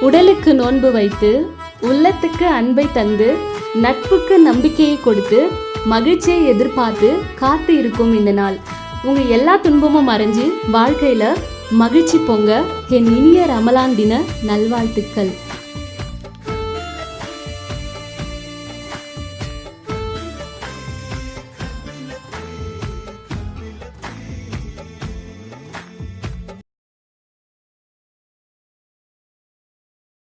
உடலுக்கு நோன்பு வைத்து உள்ளத்துக்கு அன்பை தந்து நட்புக்கு நம்பிக்கையை கொடுத்து மகிழ்ச்சியை எதிர்பார்த்து காத்து இருக்கும் இந்த நாள். உங்க எல்லா துன்பமும் மறைஞ்சு வாழ்க்கையில மகிழ்ச்சி பொங்க என் இனிய ரமலான் தின நல்வாழ்த்துக்கள்.